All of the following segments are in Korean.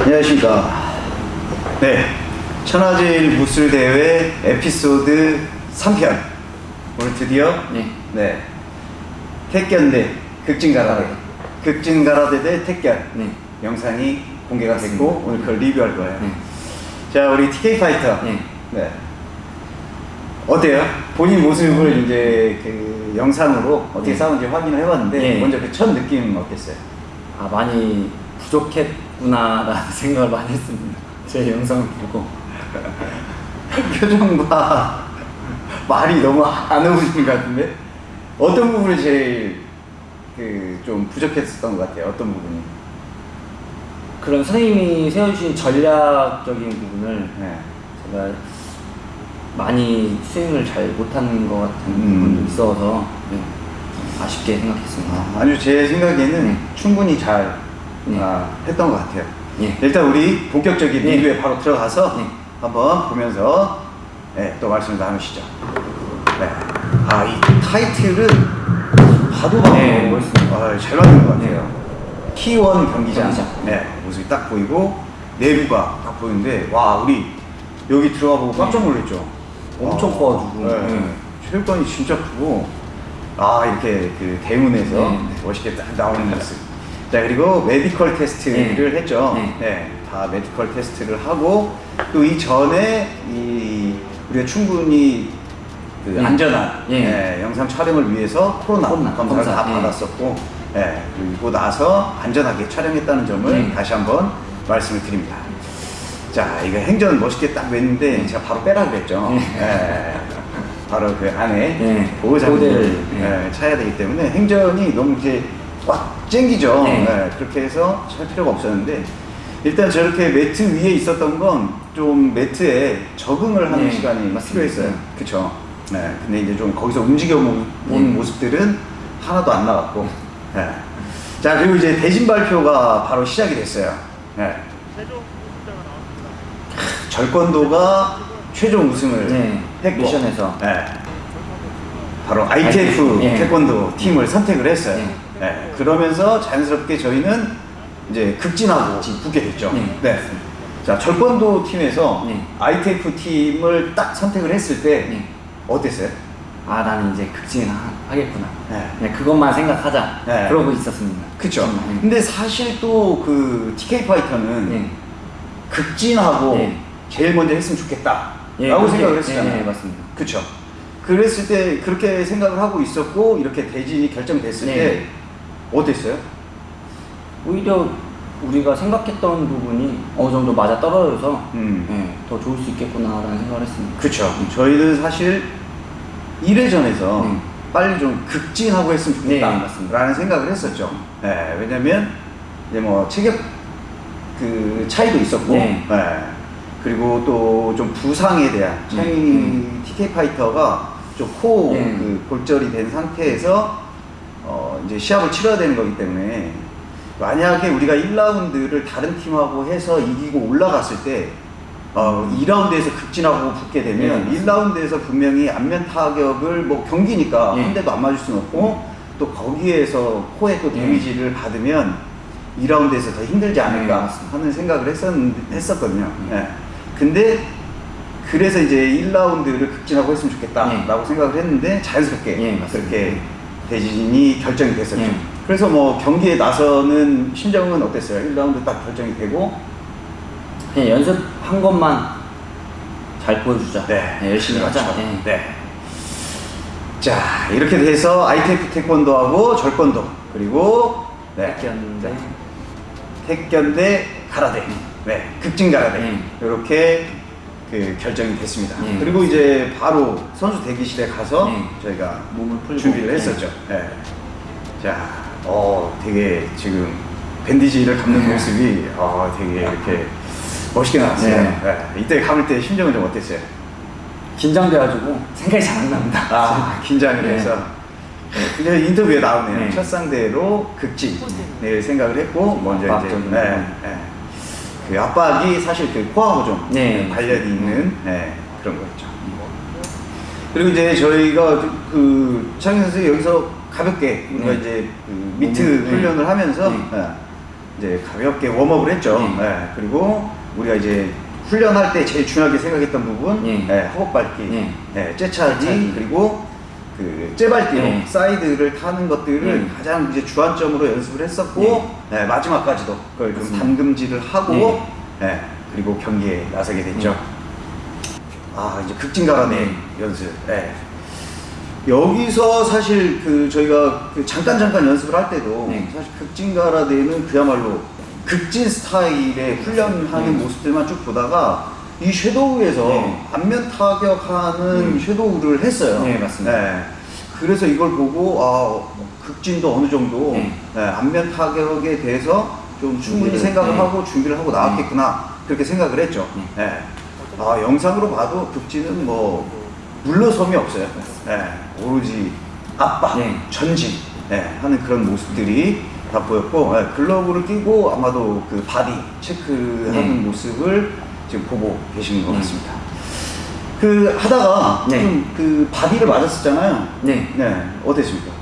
안녕하십니까. 네. 천하제일 무술대회 에피소드 3편. 오늘 드디어, 네. 네. 택견대 극진가라데. 극진가라데 대 택견. 네. 영상이 공개가 됐고, 오늘 그걸 리뷰할 거예요. 네. 자, 우리 TK 파이터. 네. 네. 어때요? 본인 모습을 이제 그 영상으로 어떻게 네. 싸우는지 확인을 해봤는데, 네. 먼저 그 첫 느낌 어땠어요? 아 많이 부족했 구나라는 생각을 많이 했습니다. 제 영상을 보고 표정 봐. 말이 너무 안 어울리는 것 같은데? 어떤 부분이 제일 그 좀 부족했었던 것 같아요? 어떤 부분이? 그런 선생님이 세워주신 전략적인 부분을 네. 제가 많이 스윙을 잘 못하는 것 같은 음. 부분도 있어서 네, 좀 아쉽게 생각했습니다. 아, 아주 제 생각에는 네. 충분히 잘 했던 것 같아요. 예. 일단 우리 본격적인 네. 리뷰에 바로 들어가서 네. 한번 보면서 네, 또 말씀을 나누시죠. 네. 아, 이 타이틀은 봐도 봐도 네, 멋있습니다. 아, 잘 만든 것 같아요. T1 경기장. 경기장. 네, 모습이 딱 보이고 내부가 딱 보이는데 와 우리 여기 들어가 보고 깜짝 놀랐죠. 엄청 아, 커가지고. 네. 네. 체육관이 진짜 크고 아 이렇게 그 대문에서 네. 멋있게 딱 나오는 모습. 자 그리고 메디컬 테스트를 네. 했죠. 네. 네, 다 메디컬 테스트를 하고 또 이 전에 이 우리가 충분히 그 네. 안전한 예. 예, 영상 촬영을 위해서 코로나, 코로나 검사를 검사, 다 예. 받았었고 예, 그리고 나서 안전하게 촬영했다는 점을 네. 다시 한번 말씀을 드립니다. 자, 이거 행전 멋있게 딱 냈는데 제가 바로 빼라 그랬죠. 네. 예, 바로 그 안에 네. 네. 예, 차야 되기 때문에 행전이 너무 이제 꽉 쟁기죠. 네. 예, 그렇게 해서 찰 필요가 없었는데 일단 저렇게 매트 위에 있었던 건 좀 매트에 적응을 하는 네, 시간이 맞습니다. 필요했어요. 그쵸? 네. 근데 이제 좀 거기서 움직여 본 네. 모습들은 하나도 안 나왔고. 네. 자, 그리고 이제 대진 발표가 바로 시작이 됐어요. 네. 절권도가 최종 우승을 네, 했고. 미션에서. 네. 바로 ITF 네. 태권도 팀을 선택을 했어요. 네. 네. 그러면서 자연스럽게 저희는 이제 극진하고 붙게 됐죠. 네. 네. 자, 절권도 팀에서 네. ITF 팀을 딱 선택을 했을 때 네. 어땠어요? 아 나는 이제 극진 하- 하겠구나. 네. 네, 그것만 생각하자. 네. 그러고 있었습니다. 그쵸. 네. 근데 사실 또 그 TK 파이터는 네. 극진하고 네. 제일 먼저 했으면 좋겠다. 예, 라고 생각을 했었잖아요. 네, 네, 맞습니다. 그쵸. 그랬을 때 그렇게 생각을 하고 있었고 이렇게 대진이 결정됐을 네. 때 어땠어요? 오히려 우리가 생각했던 부분이 어느 정도 맞아 떨어져서 음. 네, 더 좋을 수 있겠구나라는 생각을 했습니다. 그쵸. 저희는 사실 1회전에서 네. 빨리 좀 극진하고 했으면 좋겠다. 네. 라는 생각을 했었죠. 네, 왜냐면 이제 뭐 체격 그 차이도 있었고, 네. 네. 그리고 또 좀 부상에 대한 차이 음. TK 파이터가 좀코 네. 그 골절이 된 상태에서 어 이제 시합을 치러야 되는 거기 때문에 만약에 우리가 1라운드를 다른 팀하고 해서 이기고 올라갔을 때 어, 2라운드에서 극진하고 붙게 되면 네, 1라운드에서 분명히 안면 타격을 뭐 경기니까 네. 한 대도 안 맞을 수는 없고 또 거기에서 코에 또 네. 데미지를 받으면 2라운드에서 더 힘들지 네, 않을까 맞습니다. 하는 생각을 했었, 했었거든요. 네. 예. 근데 그래서 이제 1라운드를 극진하고 했으면 좋겠다라고 네. 생각을 했는데 자연스럽게 네, 맞습니다. 그렇게 대진이 결정이 됐었죠. 네. 그래서 뭐 경기에 나서는 심정은 어땠어요? 1라운드 딱 결정이 되고 그냥 연습한 것만 잘 보여주자. 네, 열심히 하자. 그렇죠. 네. 네. 자 이렇게 돼서 ITF 태권도하고 절권도 그리고 네. 택견대. 택견대 가라데, 네, 극진 가라데 네. 이렇게 그 결정이 됐습니다. 네. 그리고 이제 바로 선수 대기실에 가서 네. 저희가 몸을 풀고. 준비를 네. 했었죠. 네. 자, 어, 되게 지금 밴디지를 감는 네. 모습이 어, 되게 이렇게 멋있게 나왔어요. 네. 네. 이때 감을 때 심정은 좀 어땠어요? 긴장돼가지고 생각이 잘 안 납니다. 아, 긴장을 네. 해서. 네, 인터뷰에 나오네요. 네. 첫 상대로 극진 네, 생각을 했고 먼저 이제 네. 네. 그 압박이 사실 그 코하고 좀 네. 관련이 있는 네, 그런 거였죠. 그리고 이제 저희가 그 창희 선수 여기서 가볍게 우리가 네. 이제 그 미트 네. 훈련을 하면서 네. 네, 이제 가볍게 웜업을 했죠. 네. 예, 그리고 우리가 이제 훈련할 때 제일 중요하게 생각했던 부분, 네. 예, 허벅 밟기, 네. 예, 째차기, 째차기. 그리고 그 째밟기로 네. 사이드를 타는 것들을 네. 가장 이제 주안점으로 연습을 했었고 예, 마지막까지도 그걸 좀. 담금질을 하고 네. 예, 그리고 경기에 나서게 됐죠. 아 이제 극진가라데 네. 연습. 예. 여기서 사실 그 저희가 그 잠깐 잠깐 연습을 할 때도 네. 사실 극진가라데는 그야말로 극진 스타일의 훈련하는 네. 모습들만 쭉 보다가 이 섀도우에서 네. 안면 타격하는 네. 섀도우를 했어요. 네, 맞습니다. 네. 그래서 이걸 보고 아 극진도 어느 정도 네. 네, 안면 타격에 대해서 좀 충분히 생각을 네. 하고 준비를 하고 나왔겠구나 그렇게 생각을 했죠. 네. 네. 아 영상으로 봐도 극진은 뭐 물러섬이 없어요. 네. 오로지 압박, 네. 전진 네, 하는 그런 모습들이 다 보였고 네, 글러브를 끼고 아마도 그 바디 체크하는 네. 모습을 지금 보고 계시는 것 네. 같습니다. 그 하다가 네. 좀그 바디를 맞았었잖아요. 네. 네, 어땠습니까?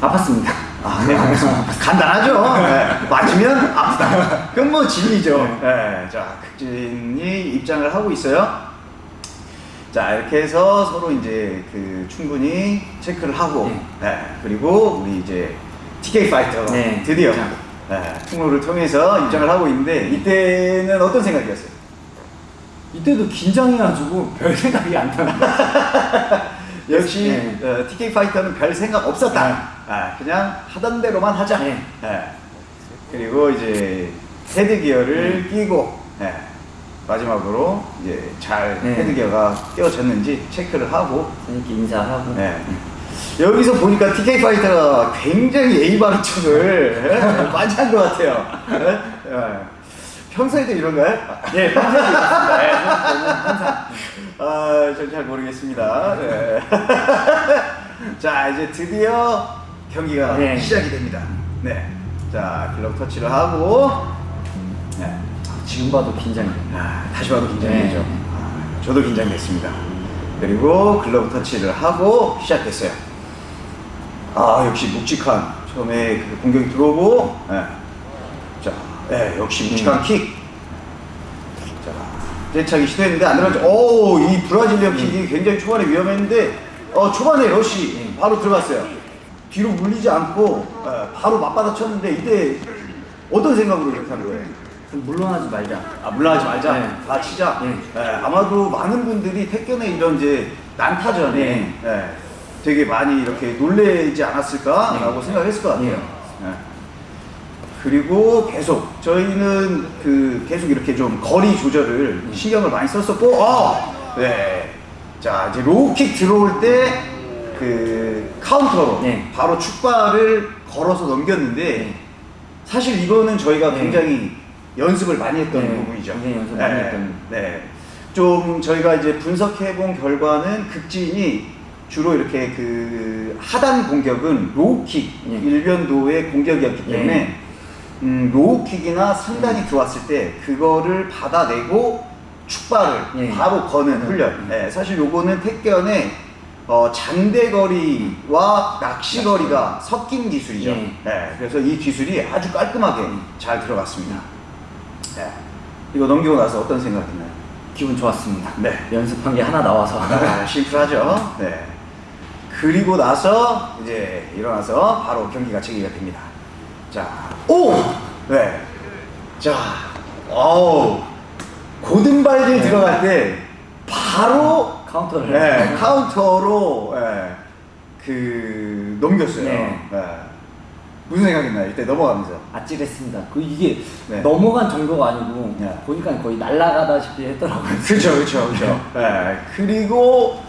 아팠습니다. 아, 네, 알겠습니다. 간단하죠. 네, 맞으면 아프다. 그건 뭐 진리죠. 네, 자, 극진이 입장을 하고 있어요. 자, 이렇게 해서 서로 이제 그 충분히 체크를 하고, 네. 네, 그리고 우리 이제 TK 파이터가 네, 드디어. 네, 통로를 통해서 입장을 하고 있는데 이때는 어떤 생각이었어요? 이때도 긴장해가지고 별 생각이 안 나요. 역시 네. 어, TK 파이터는 별 생각 없었다. 네. 아, 그냥 하던 대로만 하자. 네. 네. 그리고 이제 헤드 기어를 끼고 네. 마지막으로 이제 잘 네. 헤드 기어가 끼워졌는지 체크를 하고 선생님께 인사하고. 네. 여기서 보니까 TK 파이터가 굉장히 A 바른 척을 예? 많이 한 것 같아요. 예? 예. 평소에도 이런가요? 네, 평소에도 있습니다. 네, 저는 항상. 아, 전잘 모르겠습니다. 네. 자, 이제 드디어 경기가 네. 시작이 됩니다. 네. 자, 글러브 터치를 하고, 네. 지금 봐도 긴장돼요. 아, 다시 봐도 긴장되죠. 네. 아, 저도 긴장됐습니다. 그리고 글러브 터치를 하고 시작했어요. 아, 역시 묵직한 처음에 그 공격이 들어오고, 네. 자, 네, 역시 묵직한 음. 킥. 자, 째차기 시도했는데 안 들어갔죠. 오, 이 브라질리언 킥이 굉장히 초반에 위험했는데, 어, 초반에 러시 음. 바로 들어갔어요. 뒤로 물리지 않고, 예, 바로 맞받아 쳤는데, 이때 어떤 생각으로 이렇게 하는 거예요? 좀 물러나지 말자. 아, 물러나지 말자. 네. 다 치자. 네. 예, 아마도 많은 분들이 택견의 이런 이제 난타전에 네. 예, 되게 많이 이렇게 놀래지 않았을까라고 네. 생각했을 것 같아요. 네. 예. 그리고 계속 저희는 그 계속 이렇게 좀 거리 조절을 네. 신경을 많이 썼었고, 어, 네. 자 이제 로우킥 들어올 때 그 카운터로 네. 바로 축발을 걸어서 넘겼는데 네. 사실 이거는 저희가 네. 굉장히 연습을 많이 했던 네, 부분이죠. 굉장히 연습 많이 네, 했던. 네. 좀 저희가 이제 분석해 본 결과는 극진이 주로 이렇게 그 하단 공격은 로우킥 네. 일변도의 공격이었기 네. 때문에 음, 로우킥이나 상단이 들어왔을 때 그거를 받아내고 축발을 네. 바로 거는 훈련. 네, 사실 요거는 택견의 어, 장대거리와 낚시거리가 섞인 기술이죠. 네. 네, 그래서 이 기술이 아주 깔끔하게 잘 들어갔습니다. 네. 이거 넘기고 나서 어떤 생각이 나요? 기분 좋았습니다. 네. 연습한 게 하나 나와서. 아, 심플하죠. 네. 그리고 나서 이제 일어나서 바로 경기가 재개가 됩니다. 자, 오! 네. 자, 어우. 고등발질 네. 들어갈 때 바로 카운터를. 네, 카운터로 예, 그 넘겼어요. 네. 예. 무슨 생각이나요? 이때 넘어가면서. 아찔했습니다. 그 이게 네. 넘어간 정도가 아니고 네. 보니까 거의 날아가다시피 했더라고요. 그렇죠, 그렇죠, 그렇죠. 예. 그리고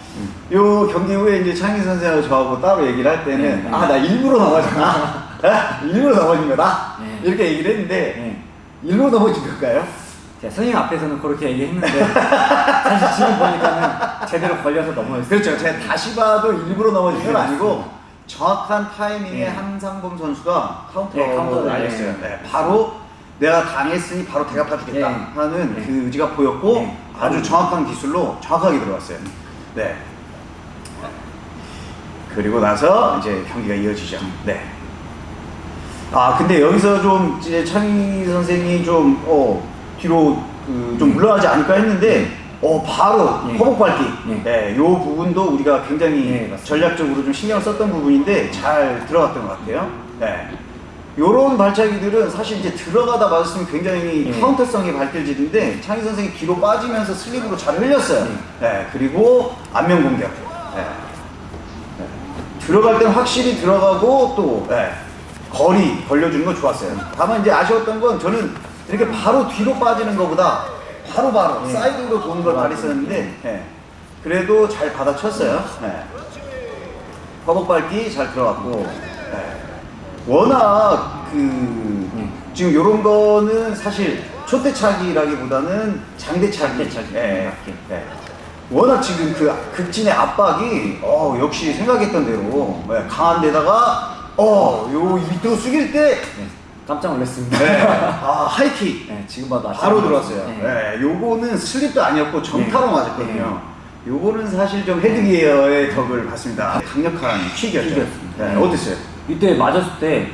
요 경기 후에 이제 창희 선생하고 저하고 따로 얘기를 할 때는 네. 아나 일부러 넘어졌나? 예? 일부러 넘어진 거다? 네. 이렇게 얘기를 했는데 네. 일부러 넘어진 걸까요? 제가 선생님 앞에서는 그렇게 얘기했는데 사실 지금 보니까는 제대로 걸려서 넘어졌어요. 그렇죠. 제가 다시 봐도 일부러 넘어진 건 아니고 정확한 타이밍에 네. 한상범 선수가 카운터를 네, 카운터를 날렸어요. 네. 네, 바로 내가 당했으니 바로 되갚아주겠다 네. 하는 네. 그 의지가 보였고 네. 아주 정확한 기술로 정확하게 들어갔어요. 네. 그리고 나서 이제 경기가 이어지죠. 네. 아 근데 여기서 좀 이제 창희 선생이 좀 어, 뒤로 그, 좀 물러나지 않을까 했는데 어 바로 예. 허벅 밟기 예. 예, 요 부분도 우리가 굉장히 예. 전략적으로 좀 신경을 썼던 부분인데 잘 들어갔던 것 같아요. 네. 요런 발차기들은 사실 이제 들어가다 맞았으면 굉장히 예. 카운터성이 발길질인데 창희 선생이 뒤로 빠지면서 슬립으로 잘 흘렸어요. 네. 그리고 안면 공격. 네. 네. 들어갈 때는 확실히 들어가고 또 네. 거리 걸려주는 건 좋았어요. 다만 이제 아쉬웠던 건 저는 이렇게 바로 뒤로 빠지는 것보다 바로바로 예. 사이드로 도는 걸 바랬었는데 예. 그래도 잘 받아쳤어요. 예. 허벅 밟기 잘 들어갔고 예. 워낙 그 지금 요런 거는 사실 초대차기라기보다는 장대차기. 장대차기. 예. 맞게. 예. 워낙 지금 그 극진의 압박이 어 역시 생각했던 대로 예, 강한 데다가 어 요 밑으로 숙일 때 네. 깜짝 놀랐습니다. 네. 아 high kick 네, 지금 봐도 바로 안 들어왔어요. 네. 네. 요거는 슬립도 아니었고 정타로 네. 맞았거든요. 요거는 사실 좀 헤드기어의 덕을 봤습니다. 강력한 킥이었죠. 네. 네. 어땠어요? 이때 맞았을 때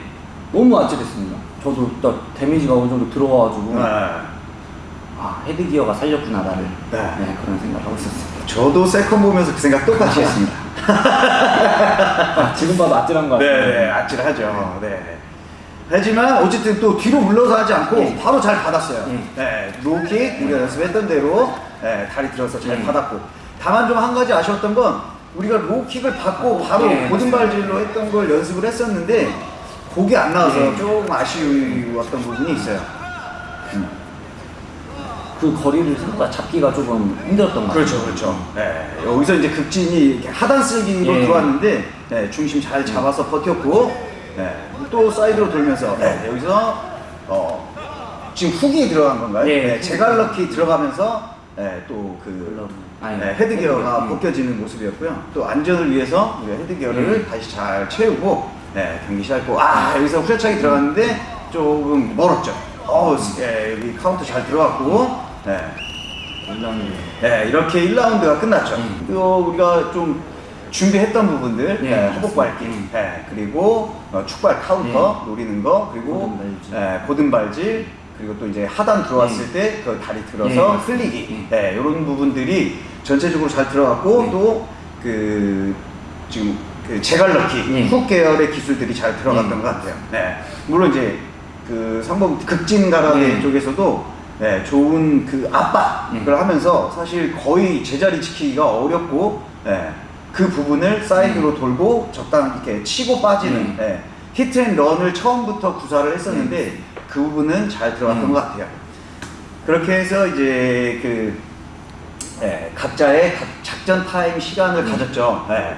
너무 아찔했습니다. 저도 딱 데미지가 어느 정도 들어와가지고 네. 아 헤드기어가 살렸구나 나를 네. 네, 그런 생각을 하고 있었습니다. 저도 세컨 보면서 그 생각 똑같이 했습니다. 아, 지금 봐도 아찔한 거 같아요. 네, 네, 아찔하죠. 네. 하지만 어쨌든 또 뒤로 물러서 하지 않고 네. 바로 잘 받았어요. 네. 네, 로킥 우리가 연습했던 대로 네, 다리 들어서 잘 네. 받았고 다만 좀 한 가지 아쉬웠던 건 우리가 로킥을 받고 바로 네. 고등발질로 했던 걸 연습을 했었는데 그게 안 나와서 네. 조금 아쉬웠던 부분이 있어요. 그 거리를 생각보다 잡기가 조금 힘들었던 것 같아요. 그렇죠, 그렇죠. 네, 여기서 이제 극진이 하단 쓸기로 예. 들어왔는데 네, 중심 잘 잡아서 버텼고 네, 또 사이드로 돌면서 네, 여기서 어, 지금 훅이 들어간 건가요? 예. 네, 재갈넣기 들어가면서 네, 또그 네, 헤드기어가 헤드기어. 벗겨지는 모습이었고요. 또 안전을 위해서 우리가 헤드기어를 예. 다시 잘 채우고 네, 경기 시작했고 아 여기서 후려차기 들어갔는데 조금 멀었죠. 어, 예, 여기 카운터 잘 들어갔고 네. 네, 이렇게 1라운드가 끝났죠. 음. 또 우리가 좀 준비했던 부분들, 예, 네, 허벅 밟기, 음. 네, 그리고 어, 축발 카운터 노리는 거, 그리고 곧은발질. 네, 곧은발질, 그리고 또 이제 하단 들어왔을 때 그 다리 들어서. 흘리기, 예. 네, 이런 부분들이 전체적으로 잘 들어갔고 예. 또그 지금 그 재갈넣기 예. 훅 계열의 기술들이 잘 들어갔던 예. 것 같아요. 네, 물론 이제 그 상범 극진 가라데 예. 쪽에서도 네, 좋은 그 압박을 예. 하면서 사실 거의 제자리 지키기가 어렵고 예, 그 부분을 사이드로 돌고 적당 이렇게 치고 빠지는 음. 예, hit and run을 처음부터 구사를 했었는데 그 부분은 잘 들어갔던 음. 것 같아요. 그렇게 해서 이제 그 예, 각자의 각- 작전 타임 시간을 음. 가졌죠. 예.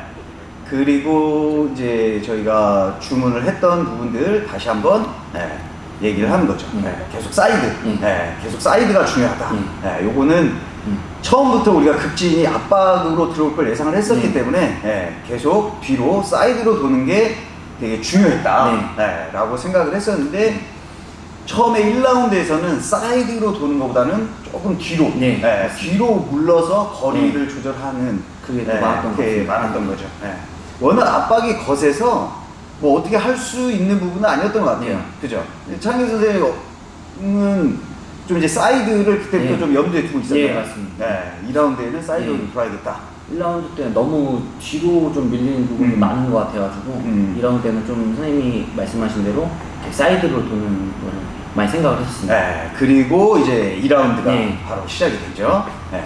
그리고 이제 저희가 주문을 했던 부분들 다시 한번 예, 얘기를 하는 거죠. 음. 예, 계속 사이드, 음. 예, 계속 사이드가 중요하다. 음. 예, 요거는 음. 처음부터 우리가 극진이 압박으로 들어올 걸 예상을 했었기 네. 때문에 예, 계속 뒤로 사이드로 도는 게 되게 중요했다 네. 예, 라고 생각을 했었는데 처음에 1라운드에서는 사이드로 도는 것보다는 조금 뒤로 네. 예, 뒤로 물러서 거리를 조절하는 그게 더 예, 많았던. 많았던 거죠 예. 워낙 압박이 거세서 뭐 어떻게 할 수 있는 부분은 아니었던 것 같아요 네. 그죠? 창희 선생님은 좀 이제 사이드를 그때부터 네. 좀 염두에 두고 있었어요. 예, 맞습니다. 네, 2라운드에는 사이드로 네. 돌아야겠다. 1라운드 때는 너무 뒤로 좀 밀리는 부분이 음. 많은 것 같아가지고 음. 2라운드 때는 좀 선생님이 말씀하신 대로 사이드로 도는 거를 많이 생각을 했었습니다. 네, 그리고 이제 2라운드가 네. 바로 시작이 되죠. 네.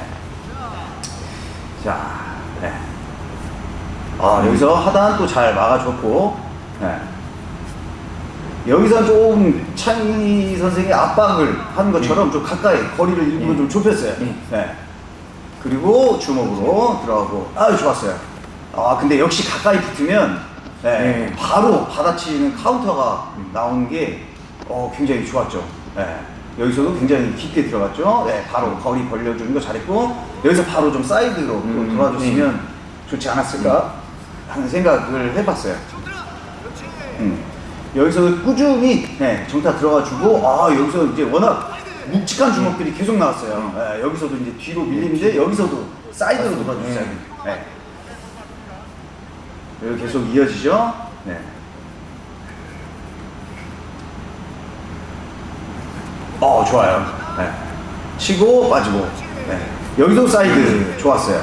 자, 네. 아, 여기서 하단 또 잘 막아줬고, 네. 여기서 좀 창희 선생이 압박을 한 것처럼 좀 가까이 거리를 일부러 네. 좀 좁혔어요. 네. 네. 그리고 주먹으로 들어가고, 아유, 좋았어요. 아, 근데 역시 가까이 붙으면, 네, 네. 바로 받아치는 카운터가 음. 나오는 게, 어, 굉장히 좋았죠. 네. 여기서도 굉장히 깊게 들어갔죠. 네, 바로 거리 벌려주는 거 잘했고, 여기서 바로 좀 사이드로 또 음, 돌아줬으면 좋지 않았을까 하는 생각을 해봤어요. 음. 여기서 꾸준히 네, 정타 들어가주고 아 여기서 이제 워낙 묵직한 주먹들이 계속 나왔어요. 네, 여기서도 이제 뒤로 밀리는데 여기서도 사이드로 돌아줬어요. 네. 여기 계속 이어지죠. 네. 어 좋아요. 네. 치고 빠지고. 네. 여기도 사이드 좋았어요.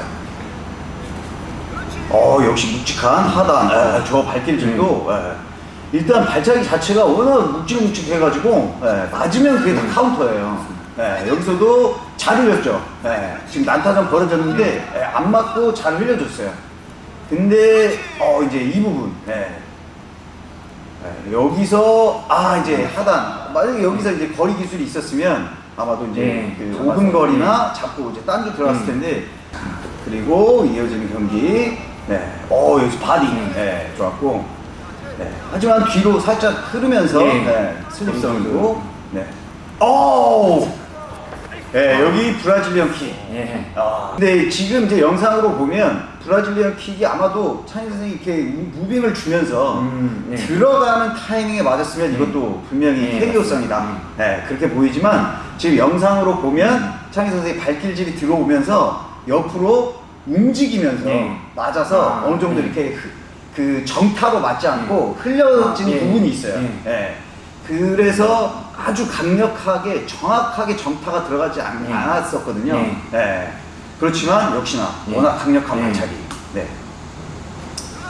어 역시 묵직한 하단. 네, 저 발길질도 네. 일단 발차기 자체가 워낙 묵직묵직해가지고 네, 맞으면 그게 다 카운터예요. 네, 여기서도 잘 흘렸죠. 네, 지금 난타전 벌어졌는데 네, 안 맞고 잘 흘려줬어요. 근데 어 이제 이 부분. 네. 네, 여기서 아 이제 하단 만약에 여기서 이제 거리 기술이 있었으면 아마도 이제 네, 그 잡아서. 5분 거리나 잡고 이제 딴주 들어갔을 음. 텐데 그리고 이어지는 경기 네, 어 여기서 바디 네, 좋았고 네, 하지만 뒤로 살짝 흐르면서 네. 네, 슬립성으로 네, 오, 네 여기 Brazilian kick. 예. 아, 근데 지금 이제 영상으로 보면 Brazilian kick이 아마도 창희 선생이 이렇게 moving을 주면서 음, 네. 들어가는 타이밍에 맞았으면 이것도 분명히 네, KO성이다. 맞습니다. 네, 그렇게 보이지만 지금 영상으로 보면 창희 선생이 발길질이 들어오면서 옆으로 움직이면서 네. 맞아서 아, 어느 정도 네. 이렇게 흐- 그 정타로 맞지 않고 흘려지는 아, 예. 부분이 있어요. 예. 예. 그래서 아주 강력하게 정확하게 정타가 들어가지 않, 예. 않았었거든요. 예. 예. 그렇지만 역시나 예. 워낙 강력한 예. 발차기. 네.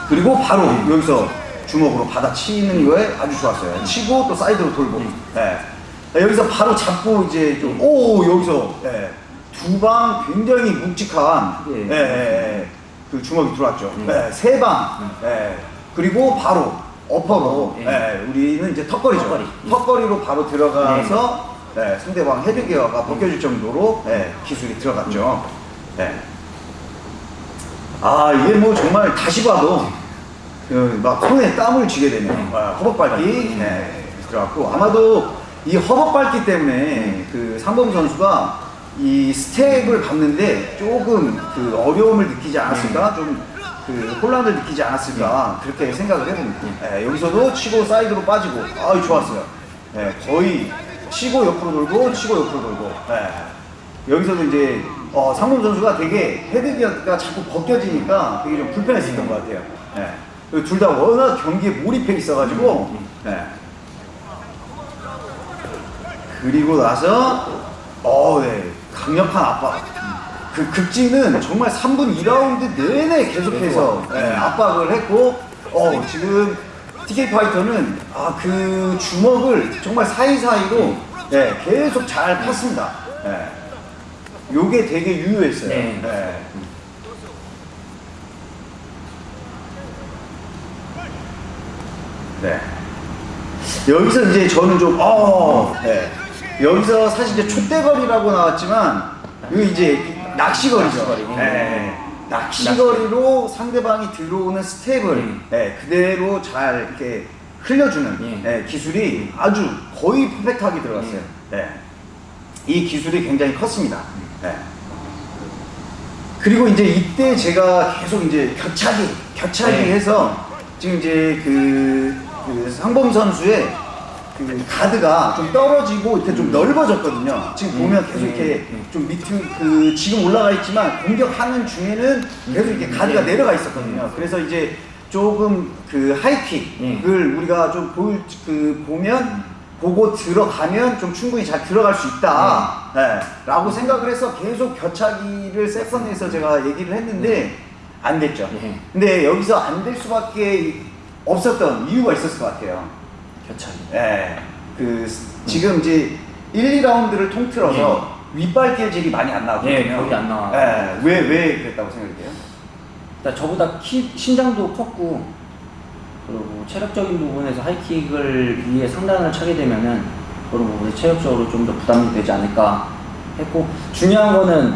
그리고 바로 여기서 주먹으로 받아치는 거에 아주 좋았어요. 치고 또 사이드로 돌고. 예. 여기서 바로 잡고 이제 좀, 오, 여기서, 예. 두방 굉장히 묵직한, 예. 예, 예, 예. 그 주먹이 들어왔죠. 음. 예, 세 방. 예. 그리고 바로 어퍼로, 예. 예. 우리는 이제 턱걸이죠. 턱걸이. 턱걸이로 바로 들어가서 예, 상대방 헤드기어가 벗겨질 정도로 예, 기술이 들어갔죠. 예. 아 이게 뭐 정말 다시 봐도 그 막 손에 땀을 쥐게 되네요. 아, 허벅밟기 네, 들어갔고 아마도 이 허벅밟기 때문에 그 상범 선수가 이 스텝을 밟는데 조금 그 어려움을 느끼지 않았을까 좀 그 혼란을 느끼지 않았을까 그렇게 생각을 해봅니다. 예, 여기서도 치고 사이드로 빠지고 아 좋았어요. 예, 거의 치고 옆으로 돌고 치고 옆으로 돌고 예. 여기서도 이제 어, 상범 선수가 되게 헤드기어가 자꾸 벗겨지니까 되게 좀 불편했었던 것 같아요. 예. 둘다 워낙 경기에 몰입해 있어가지고 예. 그리고 나서 어, 네. 강력한 압박. 그 극진은 정말 3분 2라운드 내내 계속해서 예, 압박을 했고 어, 지금 TK 파이터는 아, 그 주먹을 정말 사이사이로 예, 계속 잘 팠습니다. 예. 요게 되게 유효했어요. 네. 예. 네. 여기서 이제 저는 좀, 어, 네. 여기서 사실 이제 촛대거리라고 나왔지만, 이거 이제 낚시거리죠. 낚시거리. 네. 낚시거리로 상대방이 들어오는 스텝을 음. 네, 그대로 잘 이렇게 흘려주는 예. 네, 기술이 아주 거의 퍼펙트하게 들어갔어요. 네. 이 기술이 굉장히 컸습니다. 네. 그리고 이제 이때 제가 계속 이제 격차기, 격차기 네. 해서 지금 이제 그, 그 상범 선수의 그 가드가 좀 떨어지고 이렇게 좀 넓어졌거든요. 지금 보면 계속 이렇게 음. 좀 밑으로 그 지금 올라가 있지만 공격하는 중에는 계속 이렇게 가드가 네. 내려가 있었거든요. 그래서 이제 조금 그 하이킥을 우리가 좀 볼, 그 보면 보고 들어가면 좀 충분히 잘 들어갈 수 있다. 네. 라고 생각을 해서 계속 겨차기를 세컨에서 제가 얘기를 했는데 안 됐죠. 예. 근데 여기서 안 될 수밖에 없었던 이유가 있었을 것 같아요. 교차기. 예. 그 지금 이제 1, 2라운드를 통틀어서 윗발길질이 많이 안 나거든요. 예, 거의 안 나와요. 예. 왜, 왜 그랬다고 생각해요? 일단 저보다 키, 신장도 컸고 그리고 체력적인 부분에서 하이킥을 위해 상단을 차게 되면은 그런 부분에 체력적으로 좀 더 부담이 되지 않을까 했고 중요한 거는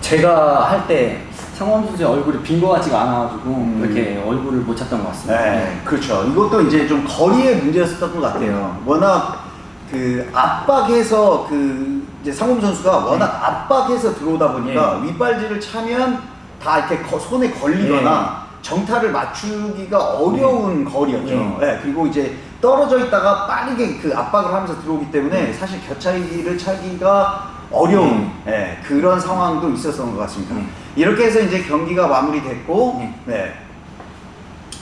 제가 할 때 상원 선수의 얼굴이 빈 것 같지가 않아가지고 음. 이렇게 얼굴을 못 찾던 것 같습니다. 네, 그렇죠. 이것도 이제 좀 거리의 문제였었던 것 같아요. 워낙 그 압박해서 그 이제 상범 선수가 워낙 압박해서 들어오다 보니까 윗발질을 차면 다 이렇게 거- 손에 걸리거나 정타를 맞추기가 어려운 거리였죠. 예. 네, 그리고 이제 떨어져 있다가 빠르게 그 압박을 하면서 들어오기 때문에 사실 겨차기를 차기가 어려운 예, 그런 상황도 있었던 것 같습니다. 음. 이렇게 해서 이제 경기가 마무리됐고, 음. 네.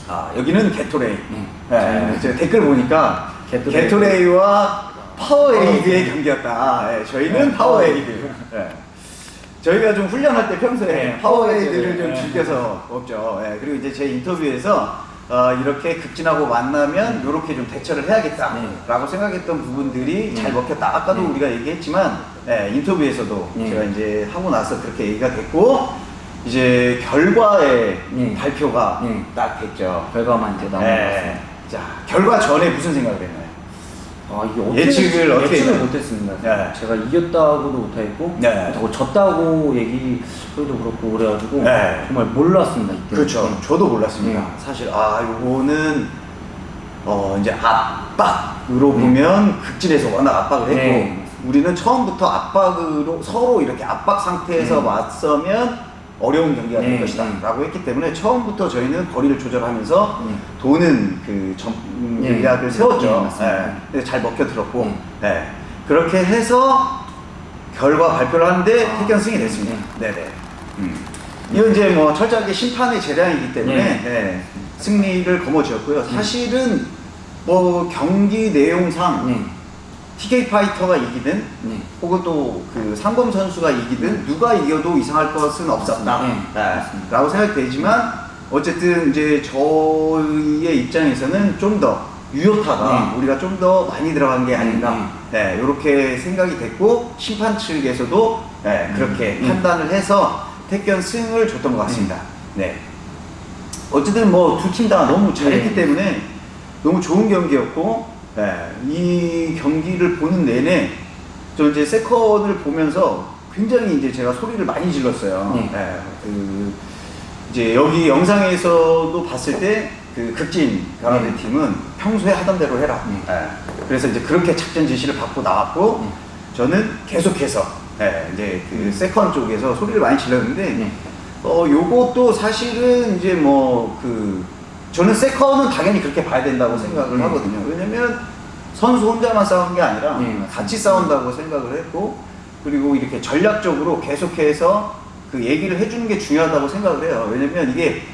아, 여기는 게토레이. 음. 네, 제가 댓글 보니까 게토레이. 게토레이. 와 파워에이드의 경기였다. 예, 저희는 네, 파워에이드. 예. 저희가 좀 훈련할 때 평소에 네, 파워에이드를 좀 네. 즐겨서 먹죠. 예, 그리고 이제 제 인터뷰에서 어, 이렇게 극진하고 만나면 이렇게 좀 대처를 해야겠다라고 생각했던 부분들이 네. 잘 먹혔다. 아까도 네. 우리가 얘기했지만 예, 인터뷰에서도 네. 제가 이제 하고 나서 그렇게 얘기가 됐고 이제 결과의 네. 발표가 네. 딱 됐죠. 결과만 이제 나온. 같습니다. 자 결과 전에 무슨 생각을 했나요? 아 이게 어떻게 예측을 어떻게 예측을? 못했습니다. 네. 제가 이겼다고도 못했고 네. 그렇다고 졌다고 얘기 소리도 그렇고 그래가지고 네. 정말 몰랐습니다 이때. 그렇죠. 네. 저도 몰랐습니다. 네. 사실 아 요거는 어 이제 압박으로 네. 보면 극진에서 워낙 압박을 했고 네. 우리는 처음부터 압박으로 서로 이렇게 압박 상태에서 네. 맞서면 어려운 경기가 될 네, 것이다 네. 라고 했기 때문에 처음부터 저희는 거리를 조절하면서 네. 도는 그 네. 전략을 세웠죠. 네. 예. 근데 잘 먹혀 들었고 네. 예. 그렇게 해서 결과 발표를 하는데 아, 태견 승이 됐습니다. 네네. 음. 이건 이제 뭐 철저하게 심판의 재량이기 때문에 네. 예, 승리를 거머쥐었고요. 사실은 뭐 경기 내용상 네. TK 파이터가 이기든 네. 혹은 또 그 상범 선수가 이기든 누가 이겨도 이상할 것은 없었다. 네, 예, 맞습니다. 라고 생각되지만 어쨌든 이제 저희의 입장에서는 좀 더 유효타가 네. 우리가 좀 더 많이 들어간 게 아닌가. 네, 이렇게 생각이 됐고 심판 측에서도 네, 그렇게 음. 판단을 해서 택견 승을 줬던 것 같습니다. 네. 어쨌든 뭐 두 팀 다 너무 잘했기 네. 때문에 너무 좋은 경기였고 네, 이 경기를 보는 내내 저 이제 세컨을 보면서 굉장히 이제 제가 소리를 많이 질렀어요. 네. 네, 그 이제 여기 영상에서도 봤을 때 그 극진 가라데 네. 팀은 평소에 하던 대로 해라. 네. 네. 그래서 이제 그렇게 작전 지시를 받고 나왔고 네. 저는 계속해서 네, 이제 그 세컨 쪽에서 소리를 많이 질렀는데 네. 어 요것도 사실은 이제 뭐그 저는 세컨은 당연히 그렇게 봐야 된다고 생각을 네. 하거든요. 왜냐면 선수 혼자만 싸운 게 아니라 네, 맞습니다. 같이 싸운다고 생각을 했고 그리고 이렇게 전략적으로 계속해서 그 얘기를 해주는 게 중요하다고 생각을 해요. 왜냐면 이게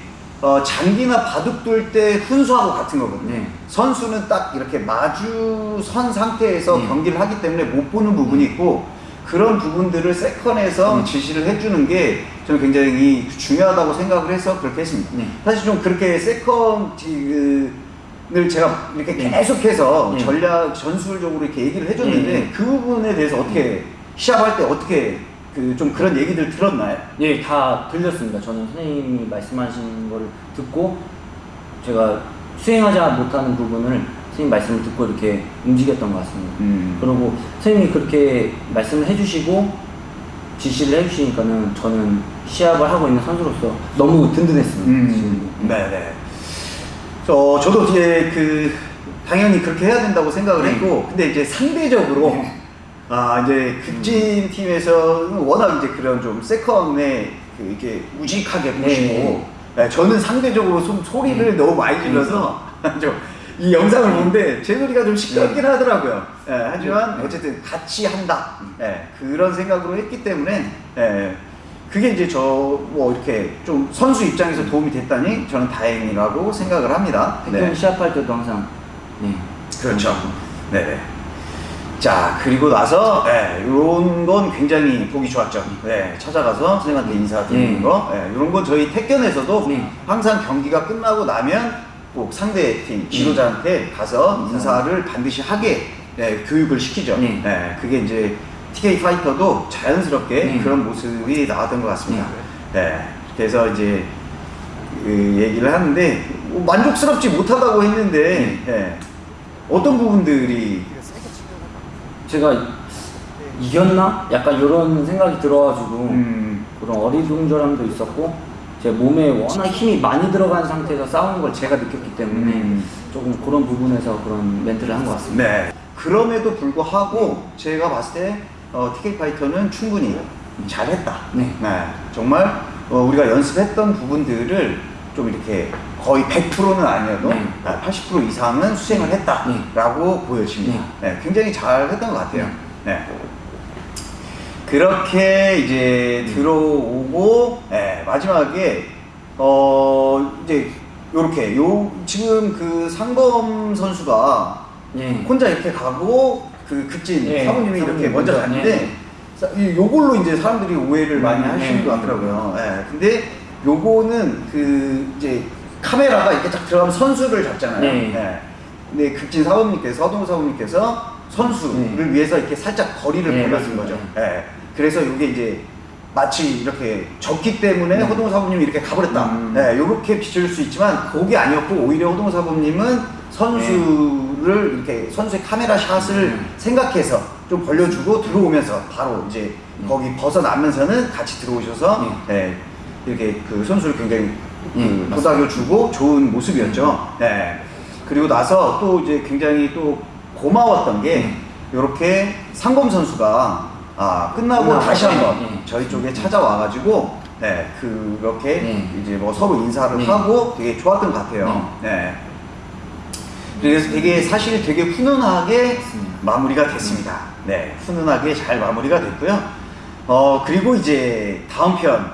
어, 장기나 바둑 둘 때 훈수하고 같은 거거든요. 네. 선수는 딱 이렇게 마주 선 상태에서 네. 경기를 하기 때문에 못 보는 부분이 있고 그런 부분들을 세컨에서 네. 지시를 해주는 게 저는 굉장히 중요하다고 생각을 해서 그렇게 했습니다. 네. 사실 좀 그렇게 세컨을 제가 이렇게 네. 계속해서 네. 전략 전술적으로 이렇게 얘기를 해줬는데 네. 그 부분에 대해서 어떻게 시합할 때 어떻게 그 좀 그런 얘기들 들었나요? 예, 다 들렸습니다. 저는 선생님이 말씀하신 거를 듣고 제가 수행하지 못하는 부분을 선생님 말씀을 듣고 이렇게 움직였던 것 같습니다. 음. 그리고 선생님이 그렇게 말씀을 해주시고 지시를 해주시니까는 저는 시합을 하고 있는 선수로서 너무 든든했습니다. 음. 네네. 저, 저도 이제 그, 당연히 그렇게 해야 된다고 생각을 네. 했고, 근데 이제 상대적으로, 아, 이제 극진 팀에서는 워낙 이제 그런 좀 세컨에 그 이렇게 우직하게 보시고, 네. 네, 저는 상대적으로 좀 소리를 너무 많이 질러서, 좀 이 영상을 보는데 제 소리가 좀 시끄럽긴 하더라고요. 예, 하지만 네. 어쨌든 같이 한다. 예, 그런 생각으로 했기 때문에, 예, 그게 이제 저 뭐 이렇게 좀 선수 입장에서 도움이 됐다니 저는 다행이라고 생각을 합니다. 태권 시합할 때도 항상 네. 그렇죠. 네. 자 그리고 나서 예, 이런 건 굉장히 보기 좋았죠. 네, 찾아가서 선생님한테 인사드리는 네. 거. 예, 이런 건 저희 태견에서도 네. 항상 경기가 끝나고 나면 꼭 상대 팀 지도자한테 가서 인사를 반드시 하게 예, 교육을 시키죠. 네. 예, 그게 이제 TK 파이터도 자연스럽게 네. 그런 모습이 나왔던 것 같습니다. 네. 그래서 이제 그 얘기를 하는데 뭐 만족스럽지 못하다고 했는데 예, 어떤 부분들이 제가 이겼나? 약간 이런 생각이 들어가지고 음, 그런 어리둥절함도 있었고 제 몸에 워낙 힘이 많이 들어간 상태에서 싸우는 걸 제가 느꼈기 때문에 음. 조금 그런 부분에서 그런 멘트를 한 것 같습니다. 네. 그럼에도 불구하고 제가 봤을 때 어, TK 파이터는 충분히 잘했다. 네. 정말 어, 우리가 연습했던 부분들을 좀 이렇게 거의 100%는 아니어도 네. 80% 이상은 수행을 했다라고 보여집니다. 네, 굉장히 잘했던 것 같아요. 네. 그렇게 이제 들어오고 네, 마지막에 어 이제 요렇게 요 지금 그 상범 선수가 예. 혼자 이렇게 가고 그그 극진 예, 사부님이 이렇게 먼저 갔는데 예. 요걸로 이제 사람들이 오해를 많이 음, 하시는 예, 것 같더라고요. 예. 근데 요거는 그 이제 카메라가 이렇게 딱 들어가면 선수를 잡잖아요. 네. 예. 근데 극진 사부님께서 서동 사부님께서 선수를 네. 위해서 이렇게 살짝 거리를 네, 벌려준 맞습니다. 거죠. 예. 그래서 이게 이제 마치 이렇게 졌기 때문에 네. 허동 사부님이 이렇게 가버렸다. 음. 예, 요렇게 비춰줄 수 있지만 그게 아니었고 오히려 허동 사부님은 선수를 이렇게 선수의 카메라 샷을 네. 생각해서 좀 벌려주고 들어오면서 바로 이제 네. 거기 벗어나면서는 같이 들어오셔서 예, 이렇게 그 선수를 굉장히 네, 그 맞습니다. 도닥여주고 좋은 모습이었죠. 예. 그리고 나서 또 이제 굉장히 또 고마웠던 게 네. 이렇게 상범 선수가 아, 끝나고 다시 한번 네, 네. 저희 쪽에 찾아와가지고 네, 그렇게 네. 이제 뭐 서로 인사를 네. 하고 되게 좋았던 것 같아요. 네. 그래서 되게 사실 되게 훈훈하게. 마무리가 됐습니다. 네, 훈훈하게 잘 마무리가 됐고요. 어 그리고 이제 다음 편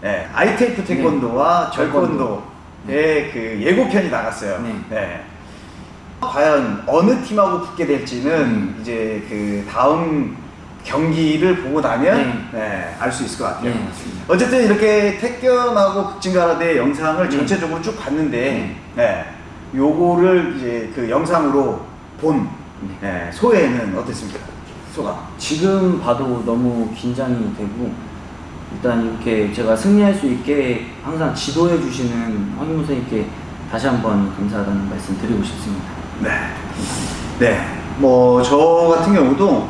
네, ITF 태권도와 네. 절권도의 그 예고편이 나갔어요. 네. 네. 과연 어느 팀하고 붙게 될지는 음. 이제 그 다음 경기를 보고 나면 네. 네, 알 수 있을 것 같아요. 네, 맞습니다. 어쨌든 이렇게 태권하고 극진가라데 영상을 네. 전체적으로 쭉 봤는데, 네. 요거를 이제 그 영상으로 본 네, 소회는 어땠습니까? 소감. 지금 봐도 너무 긴장이 되고 일단 이렇게 제가 승리할 수 있게 항상 지도해 주시는 황인모 선생님께 다시 한번 감사하다는 말씀 드리고 싶습니다. 네. 네. 뭐, 저 같은 경우도,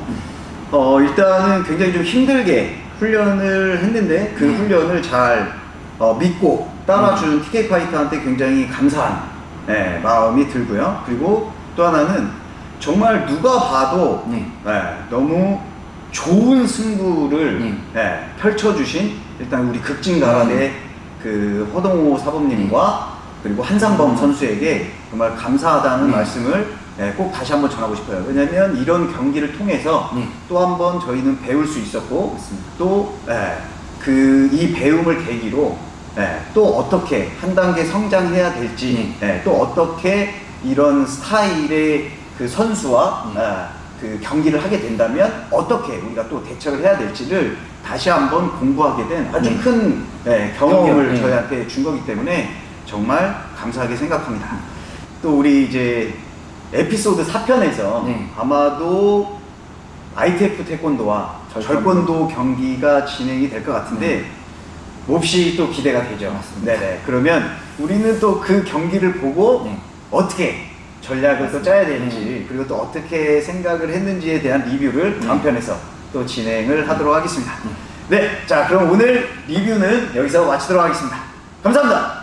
어, 일단은 굉장히 좀 힘들게 훈련을 했는데, 그 네. 훈련을 잘 어, 믿고 따라준 TK 파이터한테 굉장히 감사한 네, 마음이 들고요. 그리고 또 하나는 정말 누가 봐도 네. 네, 너무 좋은 승부를 네. 네, 펼쳐주신 일단 우리 극진가라의 그 허동호 사범님과 그리고 한상범 선수에게 정말 감사하다는 네. 말씀을 네, 꼭 다시 한번 전하고 싶어요. 왜냐하면 이런 경기를 통해서 네. 또 한 번 저희는 배울 수 있었고 맞습니다. 또그이 배움을 계기로 예, 또 어떻게 한 단계 성장해야 될지 예, 또 어떻게 이런 스타일의 그 선수와 네. 예, 그 경기를 하게 된다면 어떻게 우리가 또 대처를 해야 될지를 다시 한번 공부하게 된 아주 네. 큰 예, 경험을 경험, 네. 저희한테 준 거기 때문에 정말 감사하게 생각합니다. 또 우리 이제 에피소드 4편에서 네. 아마도 ITF 태권도와 절권도. 경기가 진행이 될 것 같은데 몹시 또 기대가 되죠. 맞습니다. 네네. 그러면 우리는 또 그 경기를 보고 네. 어떻게 전략을 또 짜야 되는지 네. 그리고 또 어떻게 생각을 했는지에 대한 리뷰를 다음 네. 편에서 또 진행을 하도록 하겠습니다. 네. 자, 그럼 오늘 리뷰는 여기서 마치도록 하겠습니다. 감사합니다.